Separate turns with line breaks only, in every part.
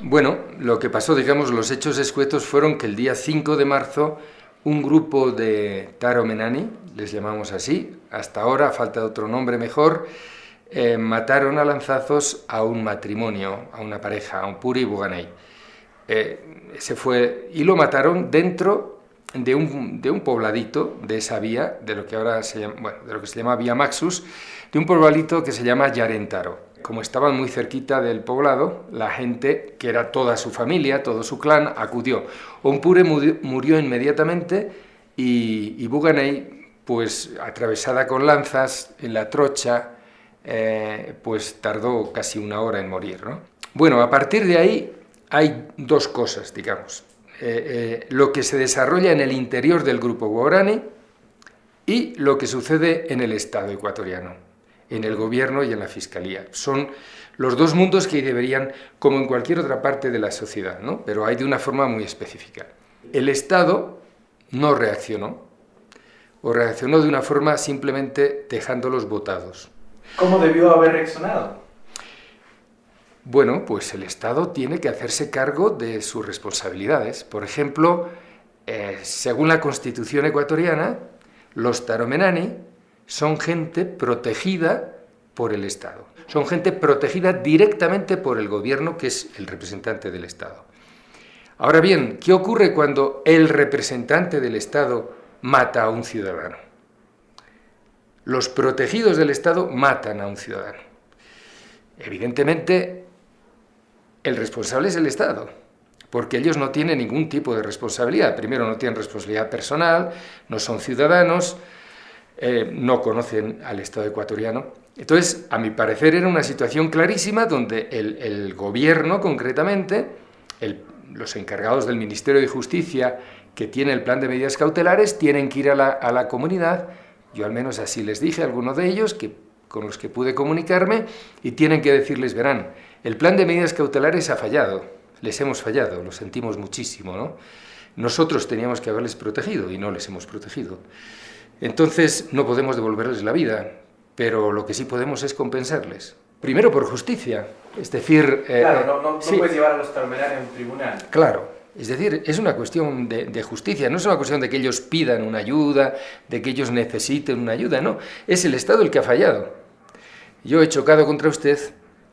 Bueno, lo que pasó, digamos, los hechos escuetos fueron que el día 5 de marzo un grupo de Taromenani, les llamamos así, hasta ahora falta otro nombre mejor, eh, mataron a lanzazos a un matrimonio, a una pareja, a un Puri y Buganay. Eh, se fue, y lo mataron dentro de un, de un, pobladito de esa vía, de lo que ahora se llama, bueno, de lo que se llama Vía Maxus, de un pobladito que se llama Yarentaro. Como estaban muy cerquita del poblado, la gente, que era toda su familia, todo su clan, acudió. Ompure murió, inmediatamente y, y pues atravesada con lanzas en la trocha, eh, pues tardó casi una hora en morir. ¿no? Bueno, a partir de ahí hay dos cosas, digamos. Eh, eh, lo que se desarrolla en el interior del grupo Guarani y lo que sucede en el Estado ecuatoriano en el gobierno y en la fiscalía. Son los dos mundos que deberían, como en cualquier otra parte de la sociedad, ¿no? pero hay de una forma muy específica. El Estado no reaccionó, o reaccionó de una forma simplemente dejándolos votados.
¿Cómo debió haber reaccionado?
Bueno, pues el Estado tiene que hacerse cargo de sus responsabilidades. Por ejemplo, eh, según la Constitución ecuatoriana, los taromenani son gente protegida por el Estado. Son gente protegida directamente por el gobierno, que es el representante del Estado. Ahora bien, ¿qué ocurre cuando el representante del Estado mata a un ciudadano? Los protegidos del Estado matan a un ciudadano. Evidentemente, el responsable es el Estado, porque ellos no tienen ningún tipo de responsabilidad. Primero, no tienen responsabilidad personal, no son ciudadanos, eh, no conocen al Estado ecuatoriano. Entonces, a mi parecer, era una situación clarísima donde el, gobierno, concretamente, los encargados del Ministerio de Justicia, que tiene el plan de medidas cautelares, tienen que ir a la, comunidad, yo al menos así les dije a algunos de ellos, que, con los que pude comunicarme, y tienen que decirles, verán, el plan de medidas cautelares ha fallado, les hemos fallado, lo sentimos muchísimo, ¿no? Nosotros teníamos que haberles protegido y no les hemos protegido. Entonces no podemos devolverles la vida, pero lo que sí podemos es compensarles. Primero por justicia, es decir...
Eh, claro, no, puedes llevar a los terminales a un tribunal.
Claro, es decir, es una cuestión de, de, justicia, no es una cuestión de que ellos pidan una ayuda, de que ellos necesiten una ayuda, no, es el Estado el que ha fallado. Yo he chocado contra usted,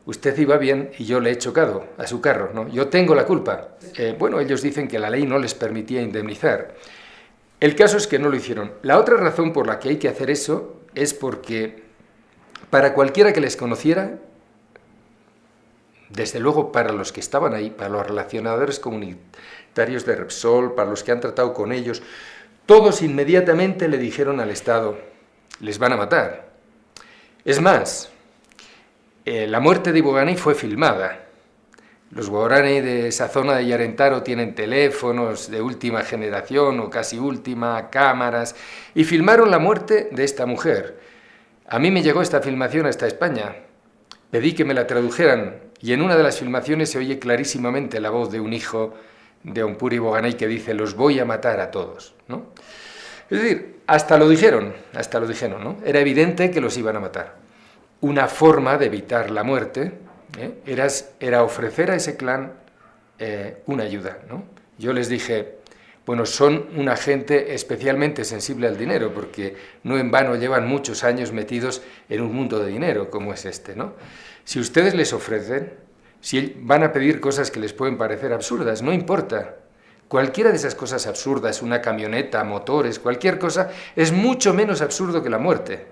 usted iba bien y yo le he chocado a su carro, ¿no? Yo tengo la culpa. Eh, bueno, ellos dicen que la ley no les permitía indemnizar. El caso es que no lo hicieron. La otra razón por la que hay que hacer eso es porque para cualquiera que les conociera, desde luego para los que estaban ahí, para los relacionadores comunitarios de Repsol, para los que han tratado con ellos, todos inmediatamente le dijeron al Estado, les van a matar. Es más, eh, la muerte de Ibogani fue filmada. Los guaraní de esa zona de Yarentaro tienen teléfonos de última generación o casi última, cámaras, y filmaron la muerte de esta mujer. A mí me llegó esta filmación hasta España. Pedí que me la tradujeran y en una de las filmaciones se oye clarísimamente la voz de un hijo de un Puri Boganay que dice los voy a matar a todos. Es decir, hasta lo dijeron, hasta lo dijeron, ¿no? Era evidente que los iban a matar. Una forma de evitar la muerte ¿eh? era, ofrecer a ese clan eh, una ayuda. Yo les dije, bueno, son una gente especialmente sensible al dinero, porque no en vano llevan muchos años metidos en un mundo de dinero como es este. Si ustedes les ofrecen, si van a pedir cosas que les pueden parecer absurdas, no importa. Cualquiera de esas cosas absurdas, una camioneta, motores, cualquier cosa, es mucho menos absurdo que la muerte.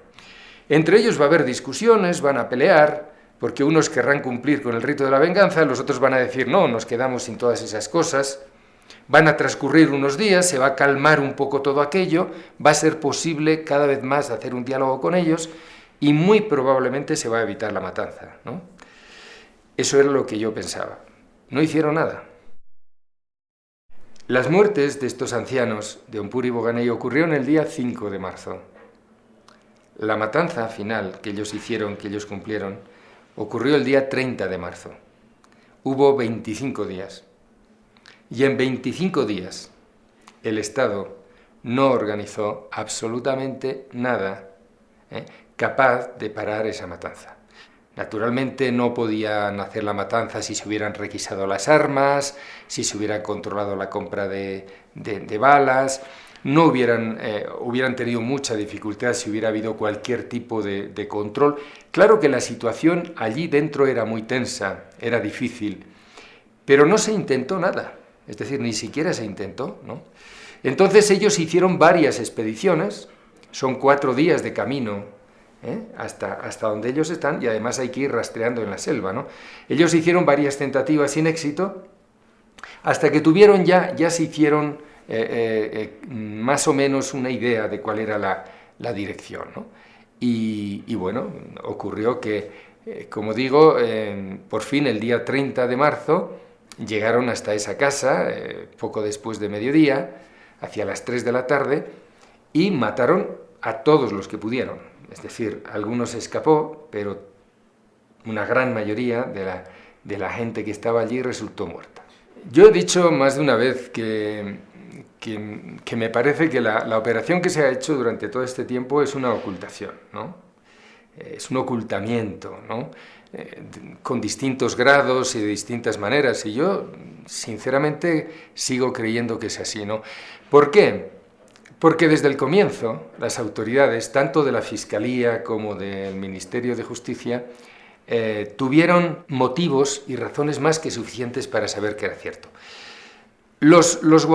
Entre ellos va a haber discusiones, van a pelear, porque unos querrán cumplir con el rito de la venganza, los otros van a decir, no, nos quedamos sin todas esas cosas, van a transcurrir unos días, se va a calmar un poco todo aquello, va a ser posible cada vez más hacer un diálogo con ellos y muy probablemente se va a evitar la matanza. ¿no? Eso era lo que yo pensaba. No hicieron nada. Las muertes de estos ancianos de Ompuri y Boganey ocurrieron el día 5 de marzo. La matanza final que ellos hicieron, que ellos cumplieron, ocurrió el día 30 de marzo. Hubo 25 días. Y en 25 días el Estado no organizó absolutamente nada ¿eh? capaz de parar esa matanza. Naturalmente no podían hacer la matanza si se hubieran requisado las armas, si se hubiera controlado la compra de, balas, no hubieran, eh, hubieran tenido mucha dificultad si hubiera habido cualquier tipo de, control. Claro que la situación allí dentro era muy tensa, era difícil, pero no se intentó nada, es decir, ni siquiera se intentó. ¿no? Entonces ellos hicieron varias expediciones, son cuatro días de camino ¿eh? hasta, hasta donde ellos están y además hay que ir rastreando en la selva. ¿no? Ellos hicieron varias tentativas sin éxito hasta que tuvieron ya, ya se hicieron eh, eh, más o menos una idea de cuál era la, dirección. Y, y, bueno, ocurrió que, como digo, por fin el día 30 de marzo llegaron hasta esa casa, poco después de mediodía, hacia las 3 de la tarde, y mataron a todos los que pudieron. Es decir, algunos escapó, pero una gran mayoría de la, de la gente que estaba allí resultó muerta. Yo he dicho más de una vez que, que, me parece que la, la, operación que se ha hecho durante todo este tiempo es una ocultación, ¿no? es un ocultamiento, ¿no? Eh, con distintos grados y de distintas maneras, y yo sinceramente sigo creyendo que es así. ¿no? ¿Por qué? Porque desde el comienzo las autoridades, tanto de la Fiscalía como del Ministerio de Justicia, eh, tuvieron motivos y razones más que suficientes para saber que era cierto. Los, los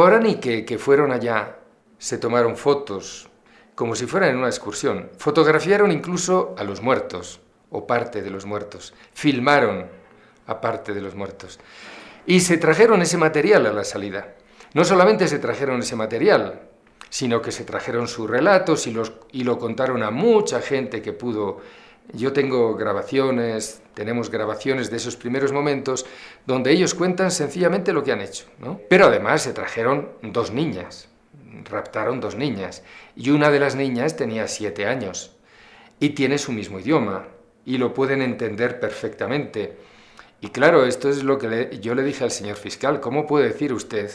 que, fueron allá se tomaron fotos como si fueran en una excursión, fotografiaron incluso a los muertos, o parte de los muertos, filmaron a parte de los muertos, y se trajeron ese material a la salida. No solamente se trajeron ese material, sino que se trajeron sus relatos y lo contaron a mucha gente que pudo. Yo tengo grabaciones, tenemos grabaciones de esos primeros momentos donde ellos cuentan sencillamente lo que han hecho. ¿no? Pero además se trajeron dos niñas, raptaron dos niñas, y una de las niñas tenía siete años y tiene su mismo idioma y lo pueden entender perfectamente. Y claro, esto es lo que yo le dije al señor fiscal, ¿cómo puede decir usted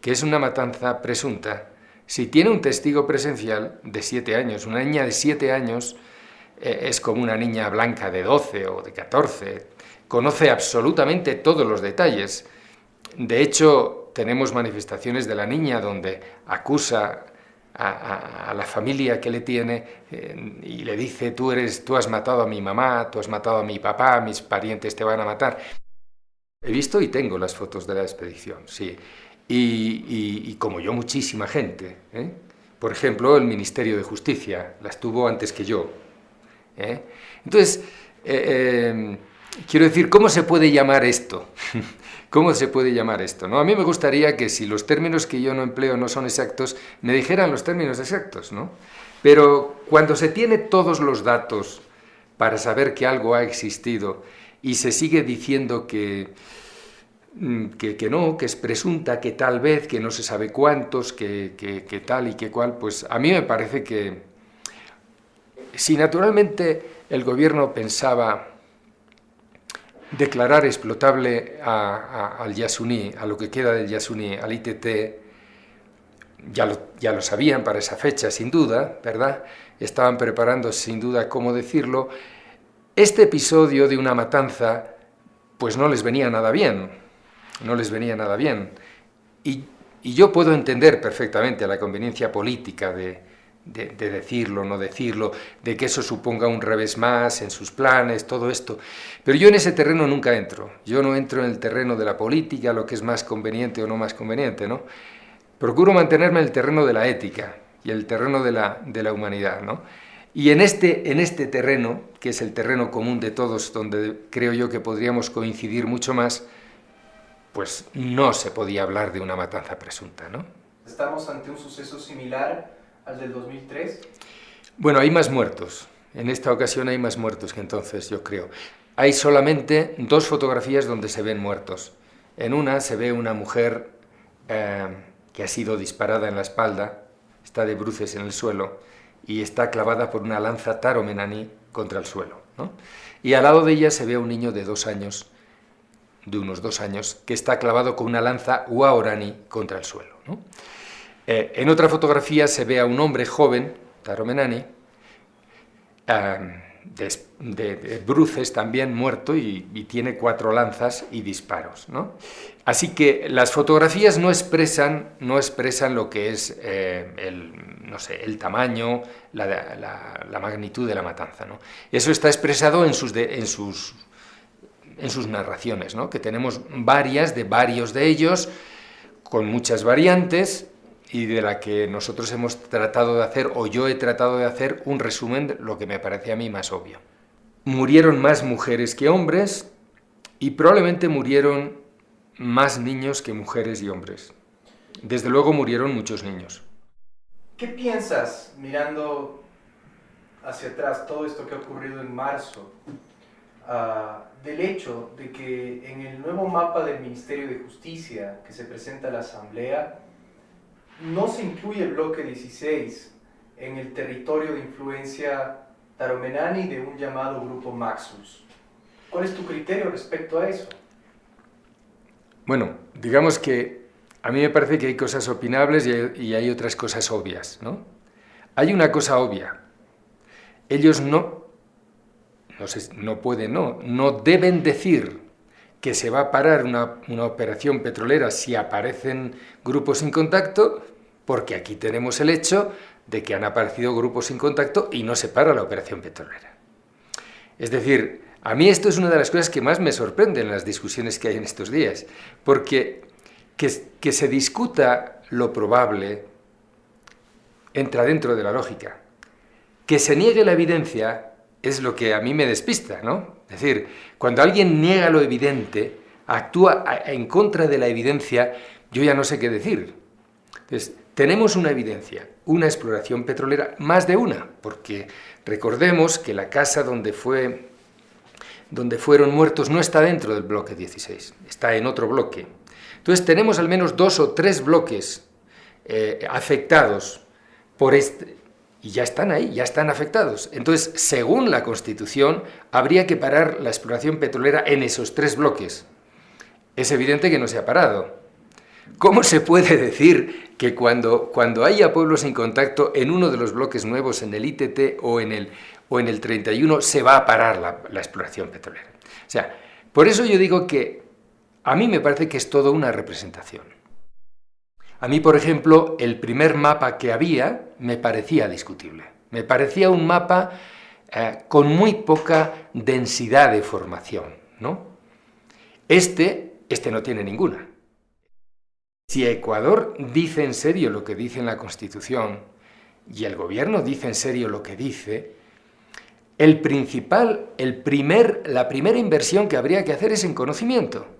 que es una matanza presunta si tiene un testigo presencial de siete años, una niña de siete años es como una niña blanca de 12 o de 14, conoce absolutamente todos los detalles. De hecho, tenemos manifestaciones de la niña donde acusa a, la familia que le tiene eh, y le dice, tú, eres, tú has matado a mi mamá, tú has matado a mi papá, mis parientes te van a matar. He visto y tengo las fotos de la expedición, sí y, como yo muchísima gente. ¿eh? Por ejemplo, el Ministerio de Justicia las tuvo antes que yo. ¿Eh? Entonces, eh, quiero decir, ¿cómo se puede llamar esto? ¿Cómo se puede llamar esto? ¿no? A mí me gustaría que si los términos que yo no empleo no son exactos, me dijeran los términos exactos, ¿no? Pero cuando se tiene todos los datos para saber que algo ha existido y se sigue diciendo que Mm, que, no, que es presunta, que tal vez, que no se sabe cuántos, que, que, tal y que cual, pues a mí me parece que si naturalmente el gobierno pensaba declarar explotable al Yasuní, a lo que queda del Yasuní, al ITT, ya lo, ya lo sabían para esa fecha, sin duda, ¿verdad? Estaban preparando sin duda cómo decirlo. Este episodio de una matanza, pues no les venía nada bien, no les venía nada bien. Y, yo puedo entender perfectamente la conveniencia política de, de, decirlo, no decirlo, de que eso suponga un revés más en sus planes, todo esto. Pero yo en ese terreno nunca entro. Yo no entro en el terreno de la política, lo que es más conveniente o no más conveniente, ¿no? Procuro mantenerme en el terreno de la ética y el terreno de la, de la humanidad, ¿no? Y en este, en este terreno, que es el terreno común de todos, donde creo yo que podríamos coincidir mucho más, pues no se podía hablar de una matanza presunta, ¿no?
¿Estamos ante un suceso similar al del 2003?
Bueno, hay más muertos. En esta ocasión hay más muertos que entonces, yo creo. Hay solamente dos fotografías donde se ven muertos. En una se ve una mujer eh, que ha sido disparada en la espalda, está de bruces en el suelo y está clavada por una lanza taromenani contra el suelo. Y al lado de ella se ve un niño de dos años de unos dos años, que está clavado con una lanza Waorani contra el suelo. Eh, en otra fotografía se ve a un hombre joven, Taromenani, de, bruces también muerto y, tiene cuatro lanzas y disparos. ¿no? Así que las fotografías no expresan, no expresan lo que es eh, el, no sé, el tamaño, la, magnitud de la matanza. ¿no? Eso está expresado en sus, en sus, en sus narraciones, ¿no? que tenemos varias de varios de ellos, con muchas variantes, y de la que nosotros hemos tratado de hacer, o yo he tratado de hacer, un resumen de lo que me parece a mí más obvio. Murieron más mujeres que hombres y probablemente murieron más niños que mujeres y hombres. Desde luego murieron muchos niños.
¿Qué piensas mirando hacia atrás todo esto que ha ocurrido en marzo? Ah, del hecho de que en el nuevo mapa del Ministerio de Justicia que se presenta a la Asamblea, no se incluye el bloque 16 en el territorio de influencia taromenani de un llamado grupo Maxus. ¿Cuál es tu criterio respecto a eso?
Bueno, digamos que a mí me parece que hay cosas opinables y hay, otras cosas obvias, ¿no? Hay una cosa obvia. Ellos no, no, no pueden, no, no deben decir que se va a parar una, operación petrolera si aparecen grupos sin contacto, porque aquí tenemos el hecho de que han aparecido grupos sin contacto y no se para la operación petrolera. Es decir, a mí esto es una de las cosas que más me sorprenden en las discusiones que hay en estos días, porque que, que se discuta lo probable entra dentro de la lógica. Que se niegue la evidencia es lo que a mí me despista, ¿no? Es decir, cuando alguien niega lo evidente, actúa en contra de la evidencia, yo ya no sé qué decir. Entonces, tenemos una evidencia, una exploración petrolera, más de una, porque recordemos que la casa donde, fue, donde fueron muertos no está dentro del bloque 16, está en otro bloque. Entonces tenemos al menos dos o tres bloques eh, afectados por este, y ya están ahí, ya están afectados. Entonces, según la Constitución, habría que parar la exploración petrolera en esos tres bloques. Es evidente que no se ha parado. ¿Cómo se puede decir que cuando, cuando haya pueblos en contacto en uno de los bloques nuevos, en el ITT o en el, o en el 31, se va a parar la, la exploración petrolera? O sea, por eso yo digo que a mí me parece que es todo una representación. A mí, por ejemplo, el primer mapa que había me parecía discutible. Me parecía un mapa eh, con muy poca densidad de formación, ¿no? Este, este no tiene ninguna. Si Ecuador dice en serio lo que dice en la Constitución y el gobierno dice en serio lo que dice, el principal, el primer, la primera inversión que habría que hacer es en conocimiento.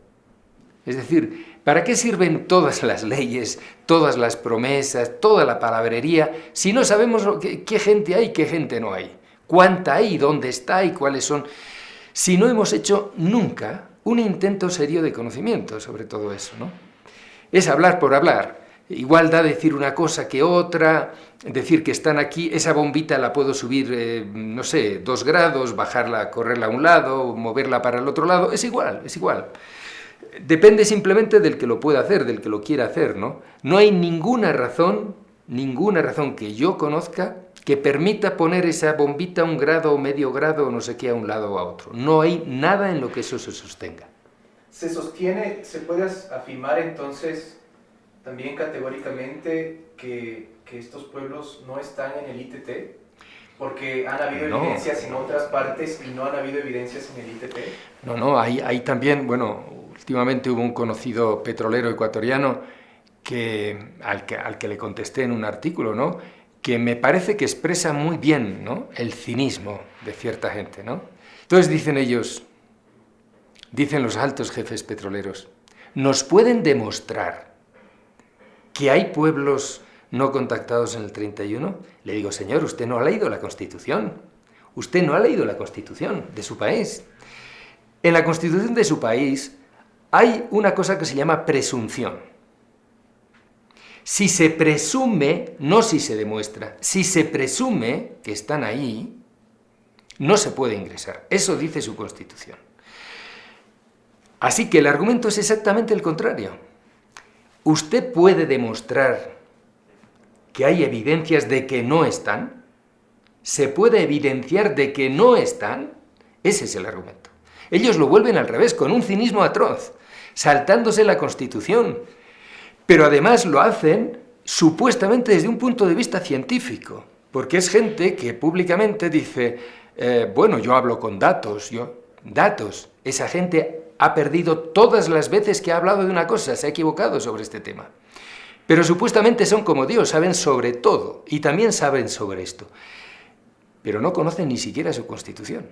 Es decir, ¿para qué sirven todas las leyes, todas las promesas, toda la palabrería, si no sabemos qué, gente hay y qué gente no hay? ¿Cuánta hay, dónde está y cuáles son? Si no hemos hecho nunca un intento serio de conocimiento sobre todo eso, ¿no? Es hablar por hablar. Igual da decir una cosa que otra, decir que están aquí, esa bombita la puedo subir, eh, no sé, dos grados, bajarla, correrla a un lado, moverla para el otro lado, es igual, es igual. Depende simplemente del que lo pueda hacer, del que lo quiera hacer, ¿no? No hay ninguna razón, ninguna razón que yo conozca que permita poner esa bombita a un grado o medio grado o no sé qué a un lado o a otro. No hay nada en lo que eso se sostenga.
¿Se sostiene, se puede afirmar entonces también categóricamente que, que estos pueblos no están en el ITT? Porque han habido evidencias en otras partes y no han habido evidencias en el ITT.
No, no, hay, hay también, bueno, Últimamente hubo un conocido petrolero ecuatoriano que, al, que, le contesté en un artículo, ¿no? que me parece que expresa muy bien ¿no? el cinismo de cierta gente. ¿no? Entonces dicen ellos, dicen los altos jefes petroleros, nos pueden demostrar que hay pueblos no contactados en el 31? Le digo, señor, usted no ha leído la Constitución. Usted no ha leído la Constitución de su país. En la Constitución de su país hay una cosa que se llama presunción. Si se presume, no si se demuestra, si se presume que están ahí, no se puede ingresar. Eso dice su Constitución. Así que el argumento es exactamente el contrario. Usted puede demostrar que hay evidencias de que no están, se puede evidenciar de que no están, ese es el argumento. Ellos lo vuelven al revés, con un cinismo atroz, saltándose la Constitución, pero además lo hacen supuestamente desde un punto de vista científico, porque es gente que públicamente dice, eh, bueno, yo hablo con datos, yo, datos, esa gente ha perdido todas las veces que ha hablado de una cosa, se ha equivocado sobre este tema. Pero supuestamente son como Dios, saben sobre todo, y también saben sobre esto, pero no conocen ni siquiera su constitución.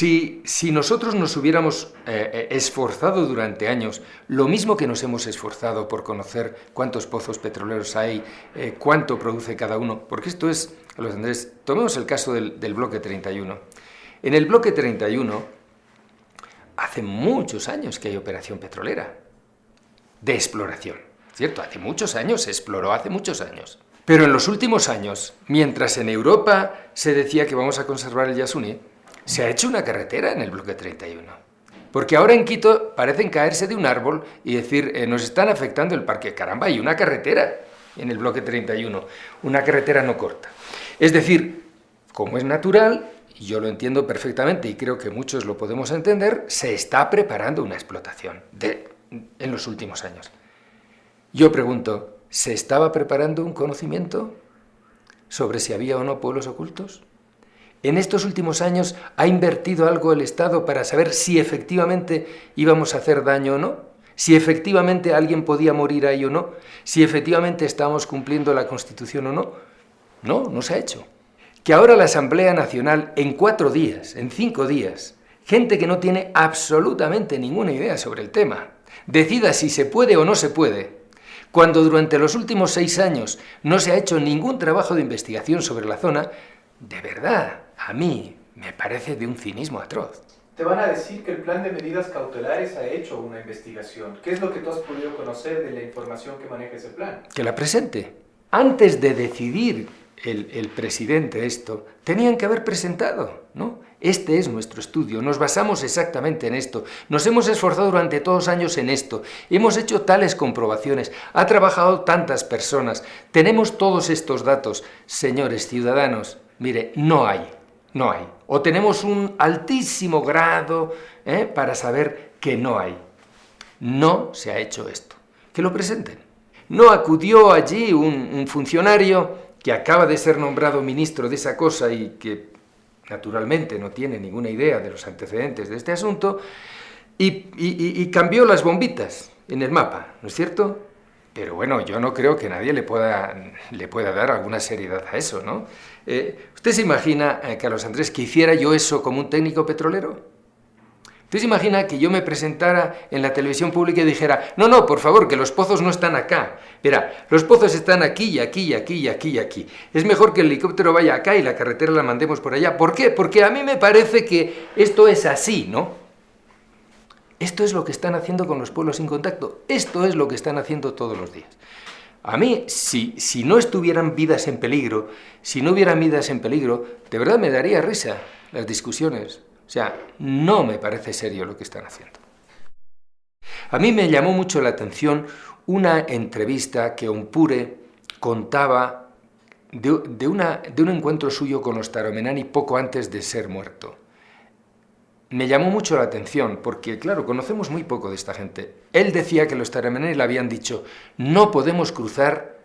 Si, nosotros nos hubiéramos eh, eh, esforzado durante años, lo mismo que nos hemos esforzado por conocer cuántos pozos petroleros hay, eh, cuánto produce cada uno, porque esto es, los Andrés, tomemos el caso del, del bloque 31. En el bloque 31, hace muchos años que hay operación petrolera, de exploración, ¿cierto? Hace muchos años, se exploró hace muchos años. Pero en los últimos años, mientras en Europa se decía que vamos a conservar el Yasuni, se ha hecho una carretera en el bloque 31. Porque ahora en Quito parecen caerse de un árbol y decir, eh, nos están afectando el parque. Caramba, hay una carretera en el bloque 31, una carretera no corta. Es decir, como es natural, y yo lo entiendo perfectamente y creo que muchos lo podemos entender, se está preparando una explotación de, en los últimos años. Yo pregunto, ¿se estaba preparando un conocimiento sobre si había o no pueblos ocultos? ¿En estos últimos años ha invertido algo el Estado para saber si efectivamente íbamos a hacer daño o no? ¿Si efectivamente alguien podía morir ahí o no? ¿Si efectivamente estábamos cumpliendo la Constitución o no? No, no se ha hecho. Que ahora la Asamblea Nacional, en cuatro días, en cinco días, gente que no tiene absolutamente ninguna idea sobre el tema, decida si se puede o no se puede, cuando durante los últimos seis años no se ha hecho ningún trabajo de investigación sobre la zona, de verdad, a mí me parece de un cinismo atroz.
Te van a decir que el plan de medidas cautelares ha hecho una investigación. ¿Qué es lo que tú has podido conocer de la información que maneja ese plan?
Que la presente. Antes de decidir el, el, presidente esto, tenían que haber presentado, ¿no? Este es nuestro estudio, nos basamos exactamente en esto, nos hemos esforzado durante todos años en esto, hemos hecho tales comprobaciones, ha trabajado tantas personas, tenemos todos estos datos. Señores ciudadanos, mire, no hay, no hay. O tenemos un altísimo grado ¿eh? para saber que no hay. No se ha hecho esto. Que lo presenten. No acudió allí un, funcionario que acaba de ser nombrado ministro de esa cosa y que naturalmente no tiene ninguna idea de los antecedentes de este asunto, y, y, cambió las bombitas en el mapa, ¿no es cierto? Pero bueno, yo no creo que nadie le pueda, le pueda dar alguna seriedad a eso, ¿no? Eh, ¿Usted se imagina, eh, Carlos Andrés, que hiciera yo eso como un técnico petrolero? ¿Usted se imagina que yo me presentara en la televisión pública y dijera, no, no, por favor, que los pozos no están acá. Verá, los pozos están aquí y aquí y aquí y aquí y aquí. Es mejor que el helicóptero vaya acá y la carretera la mandemos por allá. ¿Por qué? Porque a mí me parece que esto es así, ¿no? Esto es lo que están haciendo con los pueblos sin contacto. Esto es lo que están haciendo todos los días. A mí, si, no estuvieran vidas en peligro, si no hubieran vidas en peligro, de verdad me daría risa las discusiones. O sea, no me parece serio lo que están haciendo. A mí me llamó mucho la atención una entrevista que Ompure contaba de, de un encuentro suyo con los Taromenani poco antes de ser muerto me llamó mucho la atención, porque claro, conocemos muy poco de esta gente. Él decía que los Taramenei le habían dicho, no podemos cruzar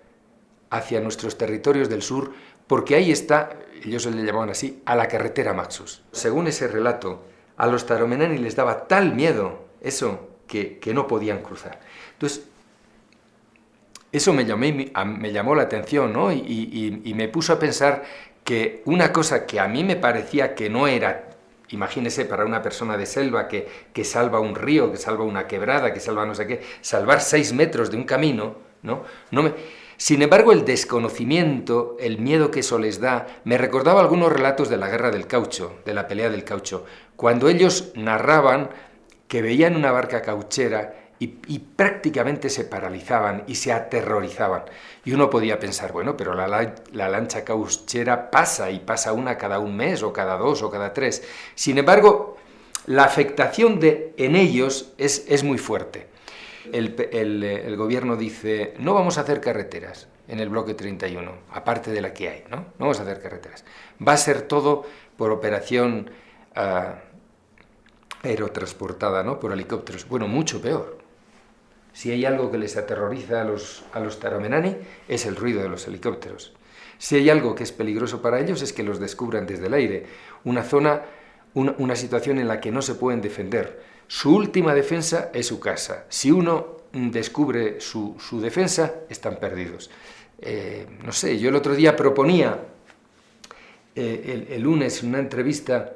hacia nuestros territorios del sur, porque ahí está, ellos le llamaban así, a la carretera Maxus. Según ese relato, a los Taromenani les daba tal miedo eso que, no podían cruzar. Entonces, eso me, me llamó la atención, ¿no? Y, y me puso a pensar que una cosa que a mí me parecía que no era Imagínese para una persona de selva que, que, salva un río, que salva una quebrada, que salva no sé qué, salvar seis metros de un camino, ¿no? no me... Sin embargo, el desconocimiento, el miedo que eso les da, me recordaba algunos relatos de la guerra del caucho, de la pelea del caucho, cuando ellos narraban que veían una barca cauchera y, prácticamente se paralizaban y se aterrorizaban. Y uno podía pensar, bueno, pero la, lancha cauchera pasa y pasa una cada un mes o cada dos o cada tres. Sin embargo, la afectación de, en ellos es, es muy fuerte. El, el, gobierno dice, no vamos a hacer carreteras. en el bloque 31, aparte de la que hay, ¿no? No vamos a hacer carreteras. Va a ser todo por operación uh, aerotransportada, ¿no? Por helicópteros. Bueno, mucho peor. Si hay algo que les aterroriza a los, a los taromenani, es el ruido de los helicópteros. Si hay algo que es peligroso para ellos, es que los descubran desde el aire. Una zona, una, una situación en la que no se pueden defender. Su última defensa es su casa. Si uno descubre su, su defensa, están perdidos. Eh, no sé, yo el otro día proponía eh, el, el, lunes en una entrevista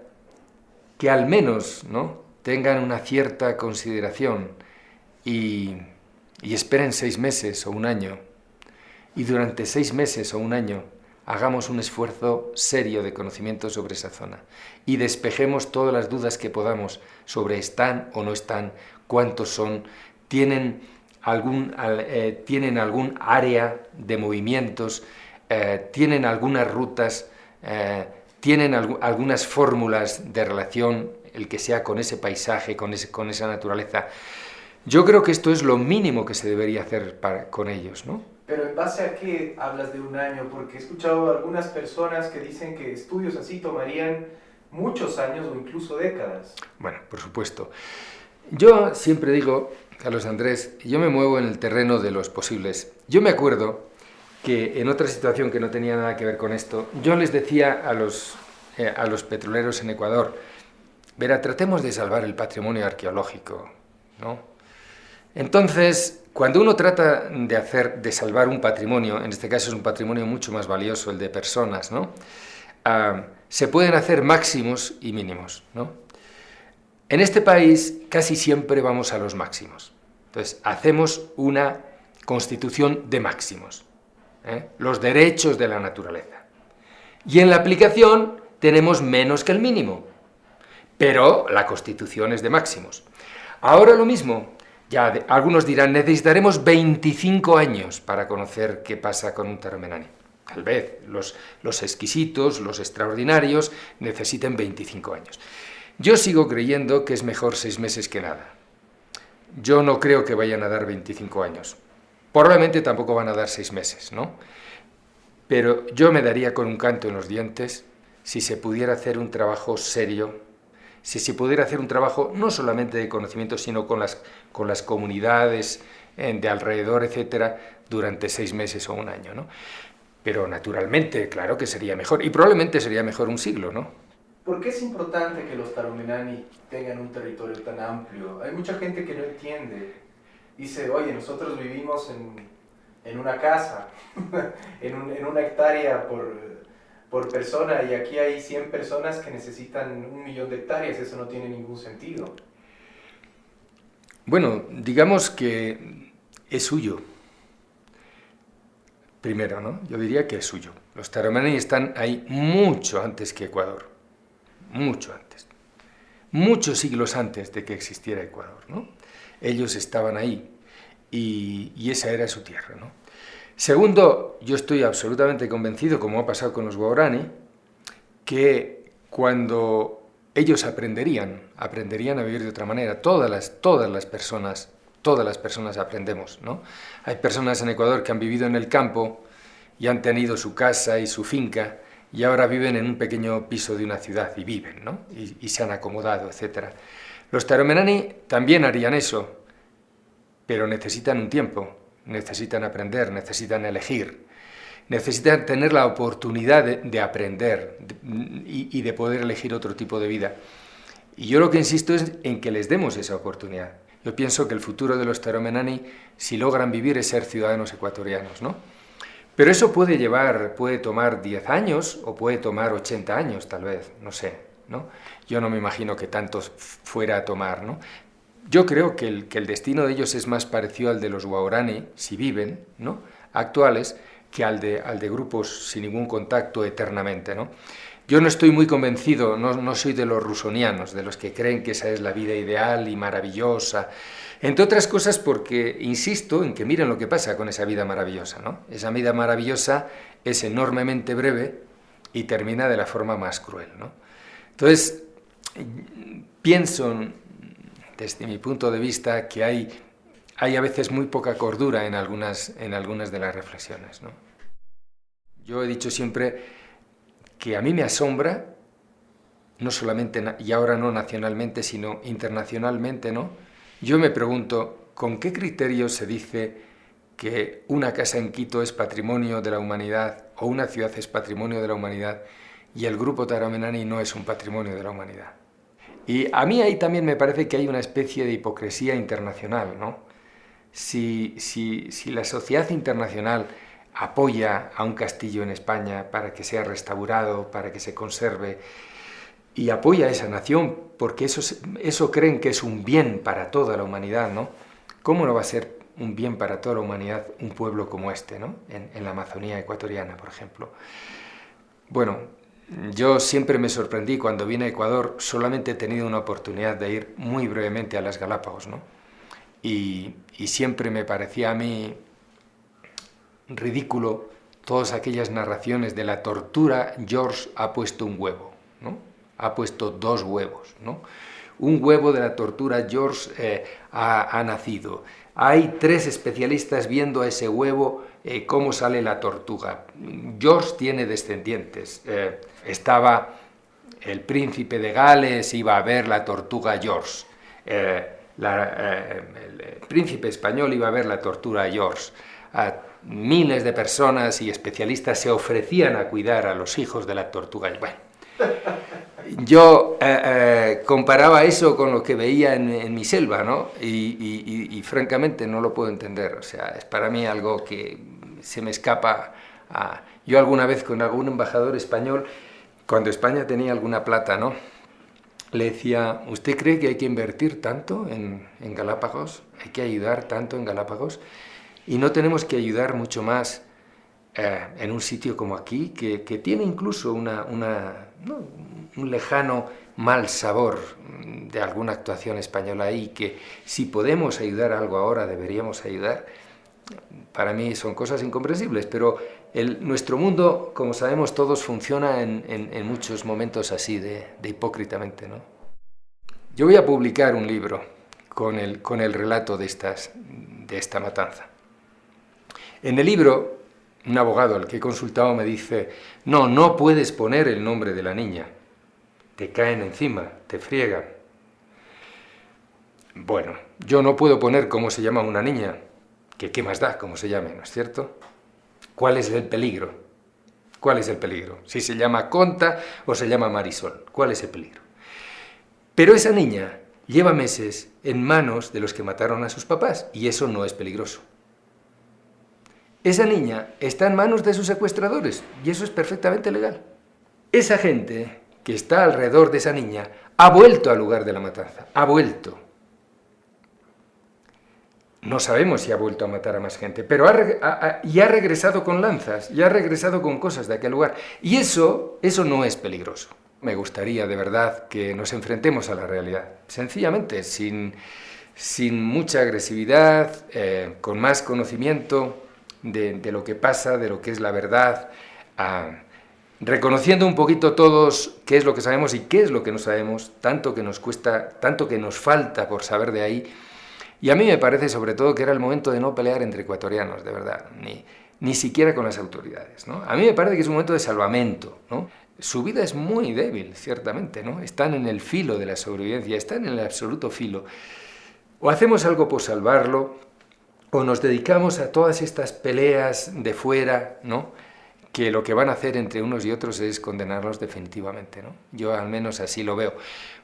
que al menos ¿no? tengan una cierta consideración y, esperen seis meses o un año. Y durante seis meses o un año hagamos un esfuerzo serio de conocimiento sobre esa zona y despejemos todas las dudas que podamos sobre están o no están, cuántos son, tienen algún, eh, tienen algún área de movimientos, eh, tienen algunas rutas, eh, tienen algunas fórmulas de relación, el que sea con ese paisaje, con esa naturaleza. Yo creo que esto es lo mínimo que se debería hacer para, con ellos, ¿no?
Pero en base a qué hablas de un año, porque he escuchado algunas personas que dicen que estudios así tomarían muchos años o incluso décadas.
Bueno, por supuesto. Yo siempre digo, Carlos Andrés, yo me muevo en el terreno de los posibles. Yo me acuerdo que en otra situación que no tenía nada que ver con esto, yo les decía a los, eh, a los petroleros en Ecuador, verá, tratemos de salvar el patrimonio arqueológico, ¿no? Entonces, cuando uno trata de hacer, de salvar un patrimonio, en este caso es un patrimonio mucho más valioso, el de personas, ¿no? Ah, se pueden hacer máximos y mínimos, ¿no? En este país casi siempre vamos a los máximos. Entonces, hacemos una constitución de máximos, ¿eh? los derechos de la naturaleza. Y en la aplicación tenemos menos que el mínimo, pero la constitución es de máximos. Ahora lo mismo, ya algunos dirán, necesitaremos 25 años para conocer qué pasa con un termenani. Tal vez los, los exquisitos, los extraordinarios, necesiten 25 años. Yo sigo creyendo que es mejor seis meses que nada. Yo no creo que vayan a dar 25 años. Probablemente tampoco van a dar seis meses, ¿no? Pero yo me daría con un canto en los dientes si se pudiera hacer un trabajo serio, si se pudiera hacer un trabajo no solamente de conocimiento, sino con las, con las comunidades eh, de alrededor, etcétera, durante seis meses o un año, ¿no? Pero naturalmente, claro que sería mejor, y probablemente sería mejor un siglo, ¿no?
¿Por qué es importante que los taromenani tengan un territorio tan amplio? Hay mucha gente que no entiende. Dice, oye, nosotros vivimos en, en una casa, en, en, una hectárea por, por persona, y aquí hay 100 personas que necesitan un millón de hectáreas. Eso no tiene ningún sentido.
Bueno, digamos que es suyo. Primero, ¿no? Yo diría que es suyo. Los taromenani están ahí mucho antes que Ecuador mucho antes, muchos siglos antes de que existiera Ecuador. ¿no? Ellos estaban ahí y, y esa era su tierra. ¿no? Segundo, yo estoy absolutamente convencido, como ha pasado con los Guarani, que cuando ellos aprenderían, aprenderían a vivir de otra manera, todas las, todas las personas, todas las personas aprendemos, ¿no? Hay personas en Ecuador que han vivido en el campo y han tenido su casa y su finca, y ahora viven en un pequeño piso de una ciudad y viven, ¿no? Y, se han acomodado, etc. Los taromenani también harían eso, pero necesitan un tiempo, necesitan aprender, necesitan elegir, necesitan tener la oportunidad de, aprender y, y de poder elegir otro tipo de vida. Y yo lo que insisto es en que les demos esa oportunidad. Yo pienso que el futuro de los taromenani, si logran vivir, es ser ciudadanos ecuatorianos, ¿no? Pero eso puede llevar, puede tomar 10 años o puede tomar 80 años, tal vez, no sé, ¿no? Yo no me imagino que tantos fuera a tomar, ¿no? Yo creo que el, que el destino de ellos es más parecido al de los Guaurani, si viven, ¿no? Actuales, que al de, al de grupos sin ningún contacto eternamente, ¿no? Yo no estoy muy convencido, no, no soy de los rusonianos, de los que creen que esa es la vida ideal y maravillosa, entre otras cosas porque insisto en que miren lo que pasa con esa vida maravillosa. ¿no? Esa vida maravillosa es enormemente breve y termina de la forma más cruel. ¿no? Entonces, pienso, desde mi punto de vista, que hay, hay a veces muy poca cordura en algunas, en algunas de las reflexiones. Yo he dicho siempre que a mí me asombra, no solamente, y ahora no nacionalmente, sino internacionalmente, ¿no? Yo me pregunto, ¿con qué criterio se dice que una casa en Quito es patrimonio de la humanidad o una ciudad es patrimonio de la humanidad y el grupo Taramenani no es un patrimonio de la humanidad? Y a mí ahí también me parece que hay una especie de hipocresía internacional, ¿no? Si, si, si la sociedad internacional apoya a un castillo en España para que sea restaurado, para que se conserve, y apoya a esa nación porque eso, eso creen que es un bien para toda la humanidad, ¿no? ¿Cómo no va a ser un bien para toda la humanidad un pueblo como este, ¿no? en, en la Amazonía ecuatoriana, por ejemplo? Bueno, yo siempre me sorprendí cuando vine a Ecuador, solamente he tenido una oportunidad de ir muy brevemente a las Galápagos, ¿no? Y, siempre me parecía a mí ridículo todas aquellas narraciones de la tortura, George ha puesto un huevo, ¿no? ha puesto dos huevos. ¿no? Un huevo de la tortura, George eh, ha, nacido. Hay tres especialistas viendo a ese huevo eh, cómo sale la tortuga. George tiene descendientes. Eh, estaba el príncipe de Gales, iba a ver la tortuga George. el príncipe español iba a ver la tortuga George miles de personas y especialistas se ofrecían a cuidar a los hijos de la tortuga. Bueno, yo eh, eh, comparaba eso con lo que veía en, mi selva, ¿no? Y, francamente no lo puedo entender. O sea, es para mí algo que se me escapa. A... Yo alguna vez con algún embajador español, cuando España tenía alguna plata, ¿no? Le decía, ¿usted cree que hay que invertir tanto en, en Galápagos? ¿Hay que ayudar tanto en Galápagos? Y no tenemos que ayudar mucho más eh, en un sitio como aquí, que, tiene incluso una, un lejano mal sabor de alguna actuación española ahí, que si podemos ayudar algo ahora deberíamos ayudar. Para mí son cosas incomprensibles, pero nuestro mundo, como sabemos todos, funciona en, muchos momentos así, de, de hipócritamente. ¿no? Yo voy a publicar un libro con el, con el relato de, estas, de esta matanza. En el libro, un abogado al que he consultado me dice, no, no puedes poner el nombre de la niña, te caen encima, te friegan. Bueno, yo no puedo poner cómo se llama una niña, que qué más da cómo se llame, ¿no es cierto? ¿Cuál es el peligro? ¿Cuál es el peligro? Si se llama Conta o se llama Marisol, ¿cuál es el peligro? Pero esa niña lleva meses en manos de los que mataron a sus papás y eso no es peligroso. Esa niña está en manos de sus secuestradores y eso es perfectamente legal. Esa gente que está alrededor de esa niña ha vuelto al lugar de la matanza, ha vuelto. No sabemos si ha vuelto a matar a más gente, pero ha, regresado con lanzas, y ha regresado con cosas de aquel lugar. Y eso, eso no es peligroso. Me gustaría de verdad que nos enfrentemos a la realidad, sencillamente, sin, sin mucha agresividad, eh, con más conocimiento, de, lo que pasa, de lo que es la verdad, reconociendo un poquito todos qué es lo que sabemos y qué es lo que no sabemos, tanto que nos cuesta, tanto que nos falta por saber de ahí. Y a mí me parece sobre todo que era el momento de no pelear entre ecuatorianos, de verdad, ni, ni siquiera con las autoridades. ¿no? A mí me parece que es un momento de salvamento. ¿no? Su vida es muy débil, ciertamente, ¿no? están en el filo de la sobrevivencia, están en el absoluto filo. O hacemos algo por salvarlo, o nos dedicamos a todas estas peleas de fuera, ¿no? Que lo que van a hacer entre unos y otros es condenarlos definitivamente. ¿no? Yo al menos así lo veo.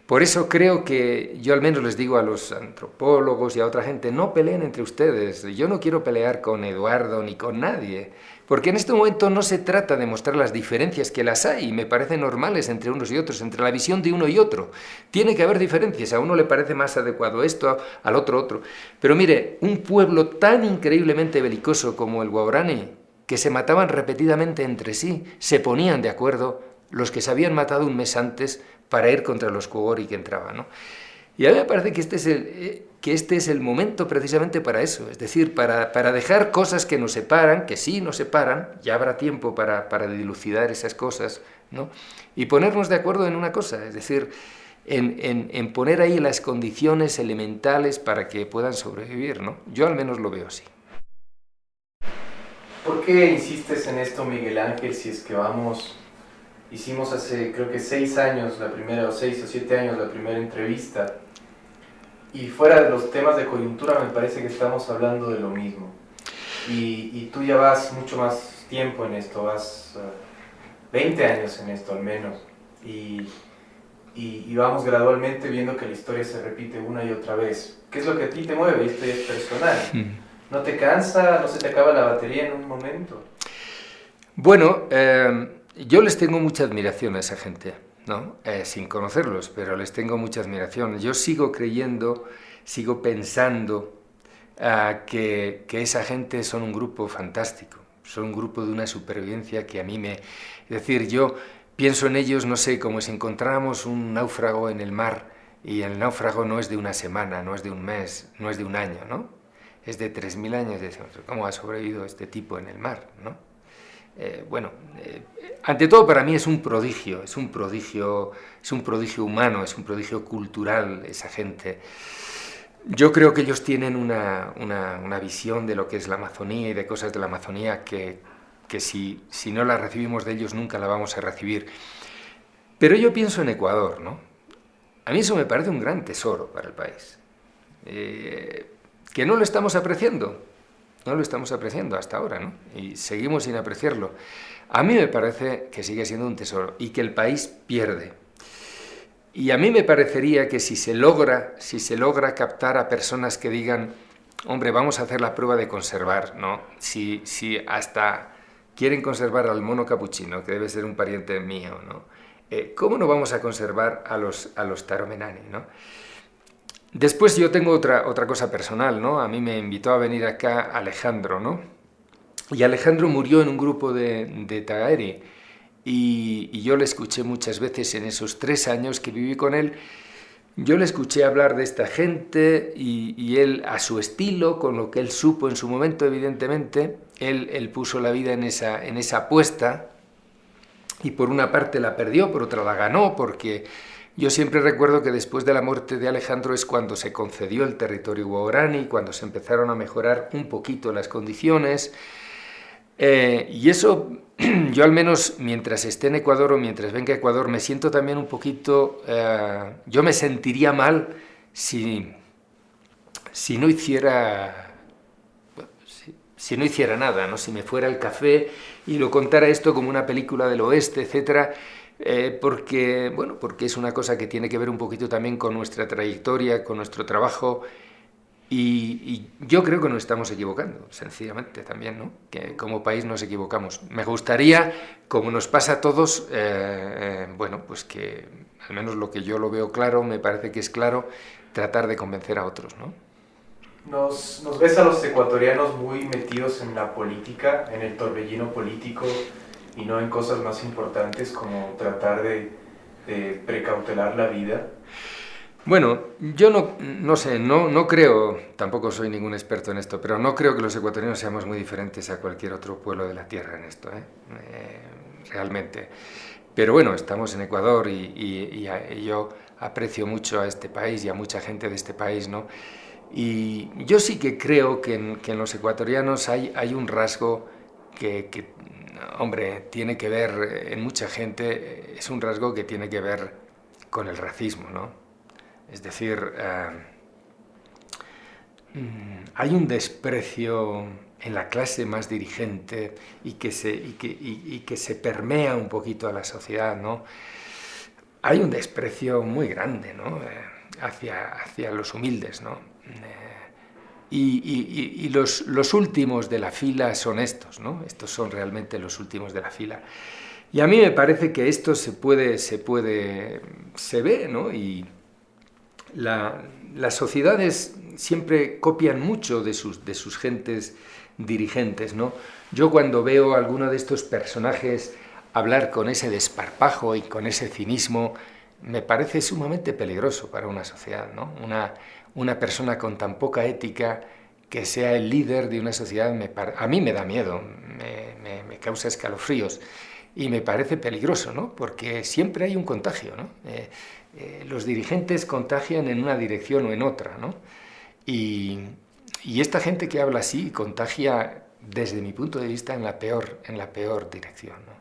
Por eso creo que yo al menos les digo a los antropólogos y a otra gente, no peleen entre ustedes. Yo no quiero pelear con Eduardo ni con nadie. Porque en este momento no se trata de mostrar las diferencias que las hay, me parecen normales entre unos y otros, entre la visión de uno y otro. Tiene que haber diferencias, a uno le parece más adecuado esto, al otro otro. Pero mire, un pueblo tan increíblemente belicoso como el Guaurani, que se mataban repetidamente entre sí, se ponían de acuerdo los que se habían matado un mes antes para ir contra los Kogori que entraban. ¿no? Y a mí me parece que este es el, eh, que este es el momento precisamente para eso, es decir, para, para, dejar cosas que nos separan, que sí nos separan, ya habrá tiempo para, para dilucidar esas cosas, ¿no? y ponernos de acuerdo en una cosa, es decir, en, poner ahí las condiciones elementales para que puedan sobrevivir, ¿no? Yo al menos lo veo así.
¿Por qué insistes en esto, Miguel Ángel, si es que vamos, hicimos hace creo que seis años la primera, o seis o siete años la primera entrevista, y fuera de los temas de coyuntura me parece que estamos hablando de lo mismo. Y, tú ya vas mucho más tiempo en esto, vas 20 eh, años en esto al menos. Y, vamos gradualmente viendo que la historia se repite una y otra vez. ¿Qué es lo que a ti te mueve? Esto es personal. ¿No te cansa? ¿No se te acaba la batería en un momento?
Bueno, eh, yo les tengo mucha admiración a esa gente, ¿no? Eh, sin conocerlos, pero les tengo mucha admiración. Yo sigo creyendo, sigo pensando que, que, esa gente son un grupo fantástico, son un grupo de una supervivencia que a mí me... Es decir, yo pienso en ellos, no sé, como si encontráramos un náufrago en el mar y el náufrago no es de una semana, no es de un mes, no es de un año, ¿no? Es de 3.000 años. ¿Cómo ha sobrevivido este tipo en el mar? Eh, bueno, eh, ante todo para mí es un prodigio, es un prodigio, es un prodigio humano, es un prodigio cultural esa gente. Yo creo que ellos tienen una, visión de lo que es la Amazonía y de cosas de la Amazonía que, si, si, no la recibimos de ellos nunca la vamos a recibir. Pero yo pienso en Ecuador, ¿no? A mí eso me parece un gran tesoro para el país. Eh, que no lo estamos apreciando, no lo estamos apreciando hasta ahora, ¿no? Y seguimos sin apreciarlo. A mí me parece que sigue siendo un tesoro y que el país pierde y a mí me parecería que si se logra, si se logra captar a personas que digan, hombre, vamos a hacer la prueba de conservar, ¿no? Si, si hasta quieren conservar al mono capuchino, que debe ser un pariente mío, ¿no? Eh, ¿Cómo no vamos a conservar a los, a los taromenani, ¿no? Después yo tengo otra, otra cosa personal, ¿no? A mí me invitó a venir acá Alejandro, ¿no? Y Alejandro murió en un grupo de, de y, yo le escuché muchas veces en esos tres años que viví con él, yo le escuché hablar de esta gente y, él a su estilo, con lo que él supo en su momento, evidentemente, él, él, puso la vida en esa, en esa apuesta y por una parte la perdió, por otra la ganó, porque yo siempre recuerdo que después de la muerte de Alejandro es cuando se concedió el territorio guaraní, cuando se empezaron a mejorar un poquito las condiciones, eh, y eso, yo al menos mientras esté en Ecuador o mientras venga a Ecuador, me siento también un poquito, eh, yo me sentiría mal si, si no hiciera, si, no hiciera nada, ¿no? si me fuera el café y lo contara esto como una película del oeste, etcétera, eh, porque, bueno, porque es una cosa que tiene que ver un poquito también con nuestra trayectoria, con nuestro trabajo, y, yo creo que nos estamos equivocando, sencillamente también, ¿no? que como país nos equivocamos. Me gustaría, como nos pasa a todos, eh, eh, bueno, pues que al menos lo que yo lo veo claro, me parece que es claro, tratar de convencer a otros. ¿no?
Nos, nos ves a los ecuatorianos muy metidos en la política, en el torbellino político y no en cosas más importantes como tratar de, de precautelar la vida.
Bueno, yo no, no sé, no, no creo, tampoco soy ningún experto en esto, pero no creo que los ecuatorianos seamos muy diferentes a cualquier otro pueblo de la Tierra en esto, ¿eh? Eh, realmente. Pero bueno, estamos en Ecuador y, yo aprecio mucho a este país y a mucha gente de este país, ¿no? Y yo sí que creo que en, los ecuatorianos hay, hay un rasgo que, que, hombre, tiene que ver, en mucha gente, es un rasgo que tiene que ver con el racismo, ¿no? Es decir, eh, mm, hay un desprecio en la clase más dirigente y que se, que, se permea un poquito a la sociedad, ¿no? Hay un desprecio muy grande ¿no? Eh, hacia, hacia los humildes, ¿no? Eh, y, los, últimos de la fila son estos, ¿no? Estos son realmente los últimos de la fila. Y a mí me parece que esto se puede, se puede, se ve, ¿no? Y, las sociedades siempre copian mucho de sus, de sus gentes dirigentes. ¿no? Yo cuando veo a alguno de estos personajes hablar con ese desparpajo y con ese cinismo, me parece sumamente peligroso para una sociedad. ¿no? Una, una persona con tan poca ética que sea el líder de una sociedad, a mí me da miedo, me causa escalofríos. y me parece peligroso, ¿no? porque siempre hay un contagio. ¿no? Eh, eh, los dirigentes contagian en una dirección o en otra. ¿no? Y, y, esta gente que habla así contagia, desde mi punto de vista, en la peor, en la peor dirección. ¿no?